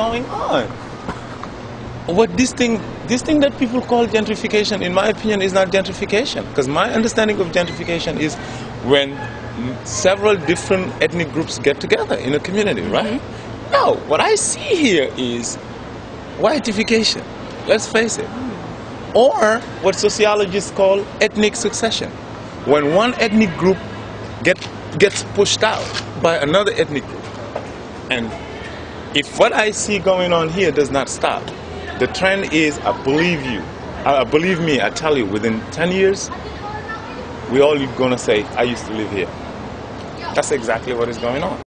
going on. What this thing, this thing that people call gentrification, in my opinion, is not gentrification. Because my understanding of gentrification is when several different ethnic groups get together in a community, right? Mm-hmm. No, what I see here is whiteification. Let's face it. Or what sociologists call ethnic succession. When one ethnic group get, gets pushed out by another ethnic group. And if what I see going on here does not stop, the trend is, I believe you, I believe me, I tell you, within 10 years, we all going to say, I used to live here. That's exactly what is going on.